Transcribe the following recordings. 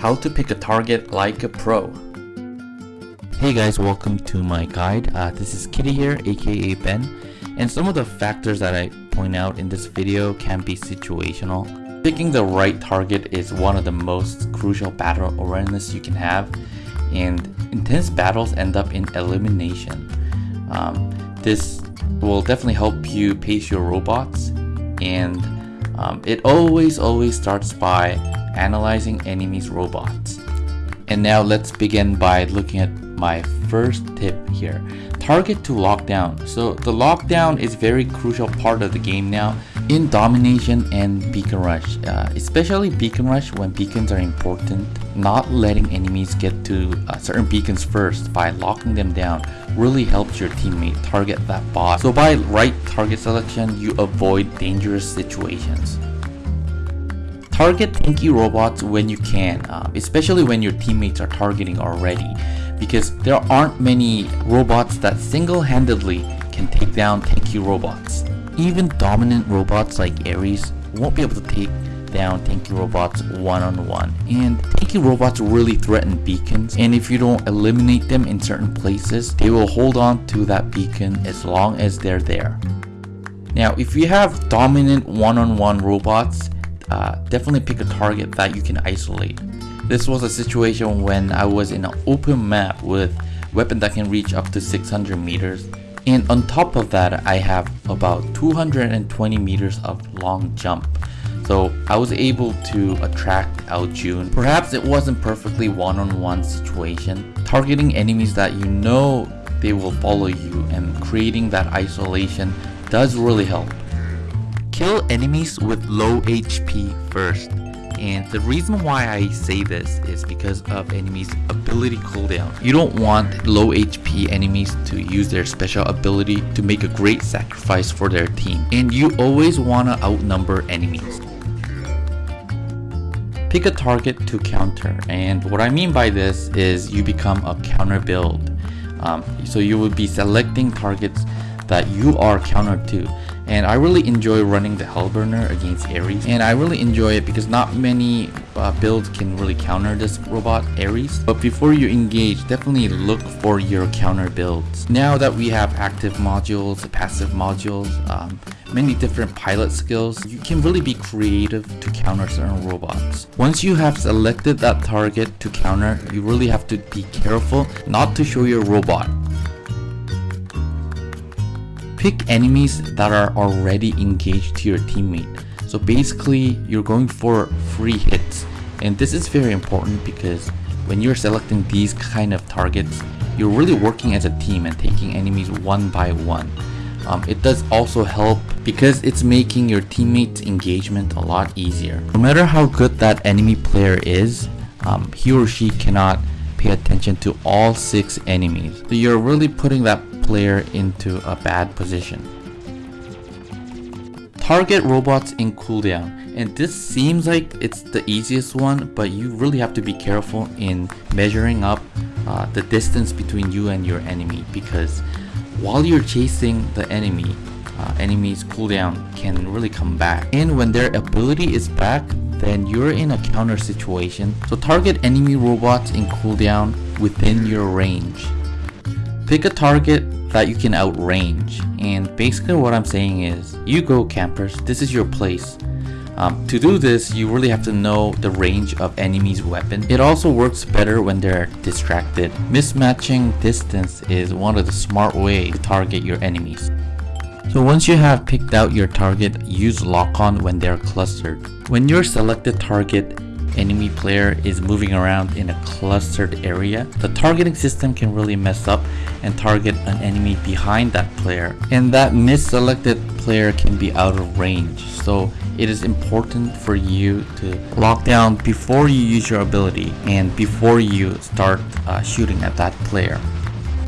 how to pick a target like a pro. Hey guys, welcome to my guide. Uh, this is Kitty here, aka Ben, and some of the factors that I point out in this video can be situational. Picking the right target is one of the most crucial battle awareness you can have, and intense battles end up in elimination. Um, this will definitely help you pace your robots, and um, it always always starts by analyzing enemies robots. And now let's begin by looking at my first tip here. Target to lockdown. So the lockdown is very crucial part of the game now in domination and beacon rush. Uh, especially beacon rush when beacons are important. Not letting enemies get to uh, certain beacons first by locking them down really helps your teammate target that boss. So by right target selection, you avoid dangerous situations. Target tanky robots when you can, uh, especially when your teammates are targeting already, because there aren't many robots that single-handedly can take down tanky robots. Even dominant robots like Ares won't be able to take down tanky robots one-on-one. -on -one. And tanky robots really threaten beacons, and if you don't eliminate them in certain places, they will hold on to that beacon as long as they're there. Now, if you have dominant one-on-one -on -one robots, uh, definitely pick a target that you can isolate. This was a situation when I was in an open map with weapon that can reach up to 600 meters and on top of that I have about 220 meters of long jump so I was able to attract Ao Jun. Perhaps it wasn't perfectly one-on-one -on -one situation. Targeting enemies that you know they will follow you and creating that isolation does really help. Kill enemies with low HP first. And the reason why I say this is because of enemies ability cooldown. You don't want low HP enemies to use their special ability to make a great sacrifice for their team. And you always want to outnumber enemies. Pick a target to counter and what I mean by this is you become a counter build. Um, so you would be selecting targets that you are counter to and I really enjoy running the Hellburner against Ares and I really enjoy it because not many uh, builds can really counter this robot Ares but before you engage definitely look for your counter builds. Now that we have active modules passive modules um, many different pilot skills you can really be creative to counter certain robots. Once you have selected that target to counter you really have to be careful not to show your robot Pick enemies that are already engaged to your teammate. So basically, you're going for free hits. And this is very important because when you're selecting these kind of targets, you're really working as a team and taking enemies one by one. Um, it does also help because it's making your teammates engagement a lot easier. No matter how good that enemy player is, um, he or she cannot pay attention to all 6 enemies. So you're really putting that player into a bad position. Target robots in cooldown. And this seems like it's the easiest one, but you really have to be careful in measuring up uh, the distance between you and your enemy because while you're chasing the enemy, uh, enemy's cooldown can really come back. And when their ability is back, then you're in a counter situation. So target enemy robots in cooldown within your range. Pick a target that you can outrange. And basically what I'm saying is, you go campers, this is your place. Um, to do this, you really have to know the range of enemy's weapon. It also works better when they're distracted. Mismatching distance is one of the smart ways to target your enemies. So once you have picked out your target, use lock-on when they're clustered. When your selected target enemy player is moving around in a clustered area, the targeting system can really mess up and target an enemy behind that player. And that misselected player can be out of range. So it is important for you to lock down before you use your ability and before you start uh, shooting at that player.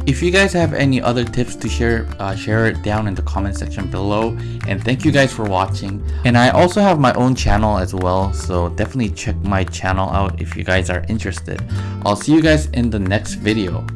If you guys have any other tips to share, uh, share it down in the comment section below. And thank you guys for watching. And I also have my own channel as well, so definitely check my channel out if you guys are interested. I'll see you guys in the next video.